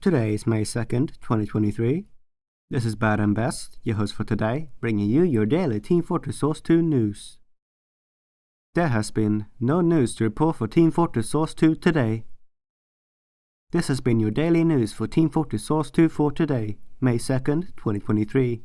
Today is May 2nd, 2023. This is Bad and Best, your host for today, bringing you your daily Team Fortress Source 2 news. There has been no news to report for Team Fortress Source 2 today. This has been your daily news for Team Fortress Source 2 for today, May 2nd, 2023.